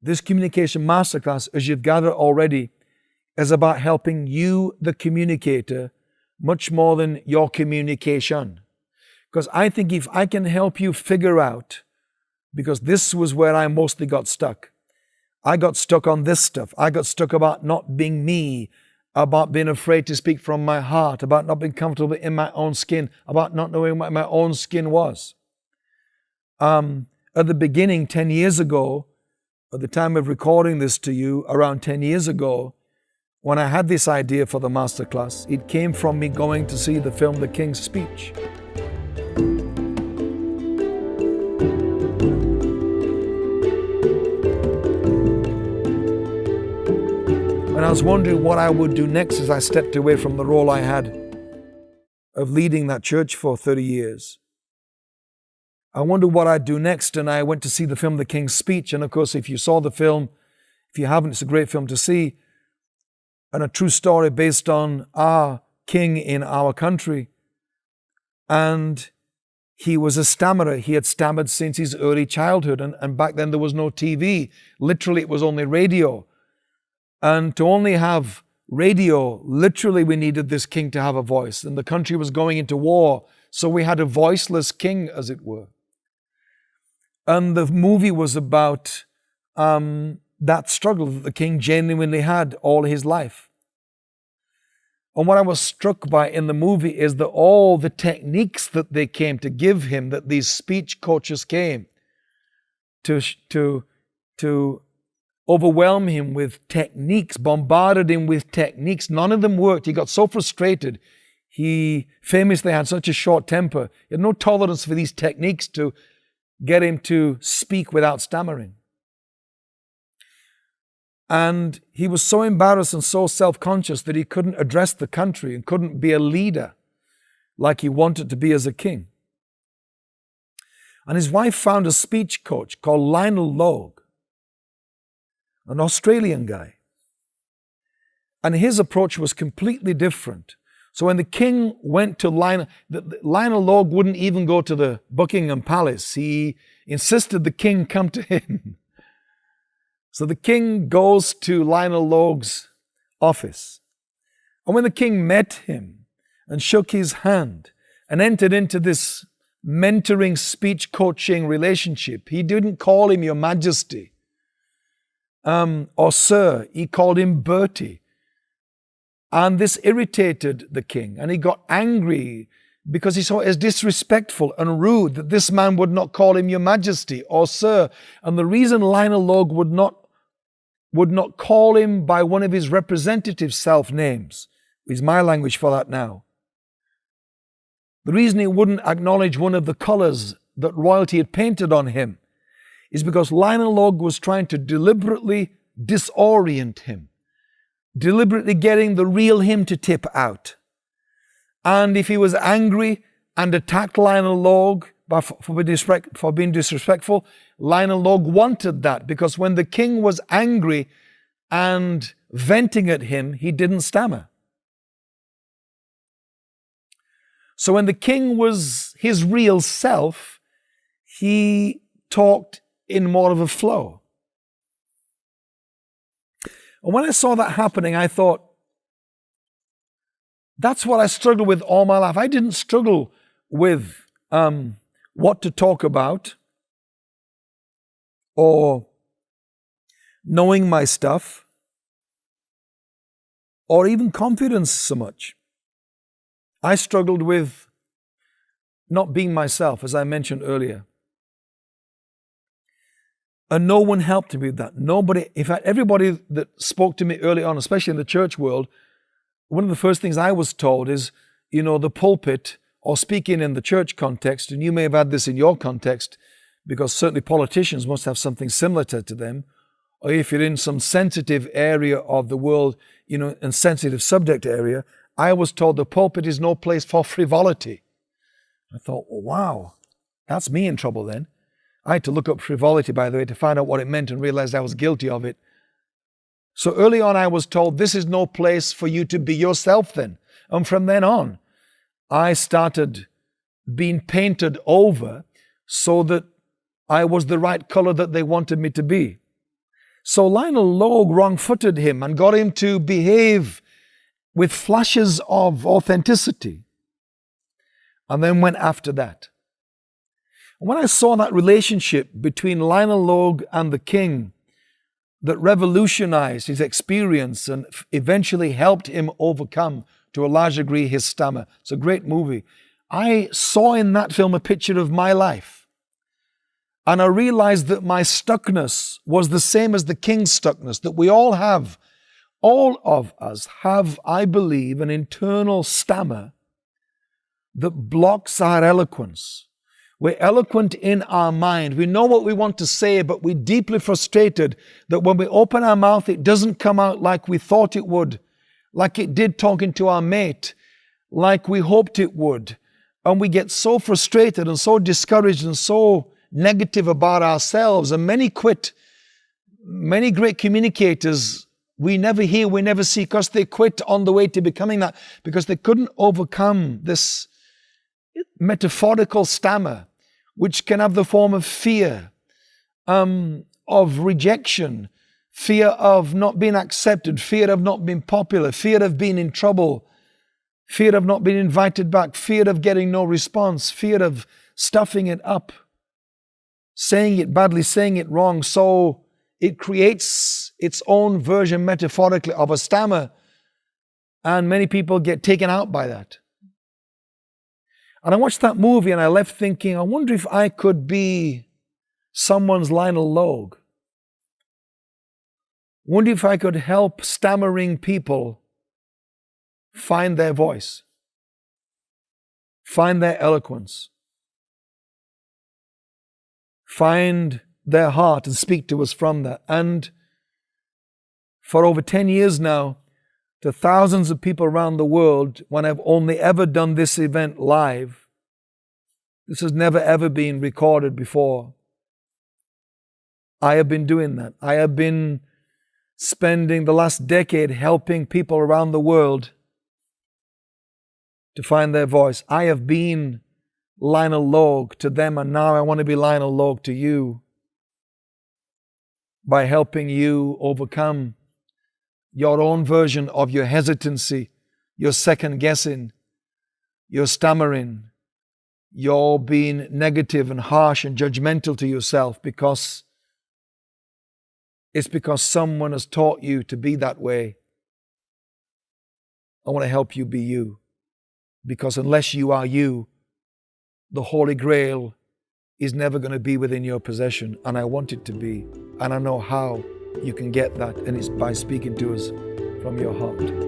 this communication masterclass, as you've gathered already, is about helping you, the communicator, much more than your communication. Because I think if I can help you figure out, because this was where I mostly got stuck. I got stuck on this stuff. I got stuck about not being me, about being afraid to speak from my heart, about not being comfortable in my own skin, about not knowing what my own skin was. Um, at the beginning, 10 years ago, at the time of recording this to you, around 10 years ago, when I had this idea for the masterclass, it came from me going to see the film The King's Speech. And I was wondering what I would do next as I stepped away from the role I had of leading that church for 30 years. I wondered what I'd do next, and I went to see the film The King's Speech. And of course, if you saw the film, if you haven't, it's a great film to see, and a true story based on our king in our country. And he was a stammerer. He had stammered since his early childhood, and, and back then there was no TV. Literally, it was only radio. And to only have radio, literally, we needed this king to have a voice. And the country was going into war, so we had a voiceless king, as it were. And the movie was about um, that struggle that the king genuinely had all his life. And what I was struck by in the movie is that all the techniques that they came to give him, that these speech coaches came to, to, to overwhelm him with techniques, bombarded him with techniques. None of them worked. He got so frustrated. He famously had such a short temper. He had no tolerance for these techniques to get him to speak without stammering. And he was so embarrassed and so self conscious that he couldn't address the country and couldn't be a leader like he wanted to be as a king. And his wife found a speech coach called Lionel Logue an Australian guy. And his approach was completely different. So when the king went to Lionel, Lionel Logue wouldn't even go to the Buckingham Palace. He insisted the king come to him. So the king goes to Lionel Logue's office. And when the king met him and shook his hand and entered into this mentoring speech coaching relationship, he didn't call him your majesty um, or sir. He called him Bertie. And this irritated the king, and he got angry because he saw it as disrespectful and rude that this man would not call him your majesty or sir. And the reason Lionel Logue would not, would not call him by one of his representative self names is my language for that now. The reason he wouldn't acknowledge one of the colors that royalty had painted on him is because Lionel Logue was trying to deliberately disorient him, deliberately getting the real him to tip out. And if he was angry and attacked Lionel Logue for, for being disrespectful, Lionel Logue wanted that because when the king was angry and venting at him, he didn't stammer. So when the king was his real self, he talked in more of a flow. And when I saw that happening, I thought, that's what I struggled with all my life. I didn't struggle with um, what to talk about or knowing my stuff or even confidence so much. I struggled with not being myself, as I mentioned earlier. And no one helped me with that. Nobody, in fact, everybody that spoke to me early on, especially in the church world, one of the first things I was told is, you know, the pulpit or speaking in the church context, and you may have had this in your context, because certainly politicians must have something similar to, to them, or if you're in some sensitive area of the world, you know, and sensitive subject area, I was told the pulpit is no place for frivolity. I thought, well, wow, that's me in trouble then. I had to look up frivolity, by the way, to find out what it meant and realized I was guilty of it. So early on, I was told this is no place for you to be yourself then. And from then on, I started being painted over so that I was the right color that they wanted me to be. So Lionel Logue wrong footed him and got him to behave with flashes of authenticity and then went after that. When I saw that relationship between Lionel Logue and the king that revolutionized his experience and eventually helped him overcome to a large degree his stammer, it's a great movie. I saw in that film a picture of my life. And I realized that my stuckness was the same as the king's stuckness, that we all have, all of us have, I believe, an internal stammer that blocks our eloquence. We're eloquent in our mind. We know what we want to say, but we're deeply frustrated that when we open our mouth, it doesn't come out like we thought it would, like it did talking to our mate, like we hoped it would. And we get so frustrated and so discouraged and so negative about ourselves. And many quit. Many great communicators we never hear, we never see, because they quit on the way to becoming that, because they couldn't overcome this metaphorical stammer, which can have the form of fear, um, of rejection, fear of not being accepted, fear of not being popular, fear of being in trouble, fear of not being invited back, fear of getting no response, fear of stuffing it up, saying it badly, saying it wrong. So it creates its own version metaphorically of a stammer, and many people get taken out by that. And I watched that movie and I left thinking, I wonder if I could be someone's Lionel Logue. Wonder if I could help stammering people find their voice, find their eloquence, find their heart and speak to us from that. And for over 10 years now, to thousands of people around the world when I've only ever done this event live. This has never ever been recorded before. I have been doing that. I have been spending the last decade helping people around the world to find their voice. I have been Lionel Logue to them, and now I want to be Lionel Logue to you by helping you overcome your own version of your hesitancy, your second guessing, your stammering, your being negative and harsh and judgmental to yourself because it's because someone has taught you to be that way. I want to help you be you. Because unless you are you, the Holy Grail is never going to be within your possession. And I want it to be. And I know how you can get that, and it's by speaking to us from your heart.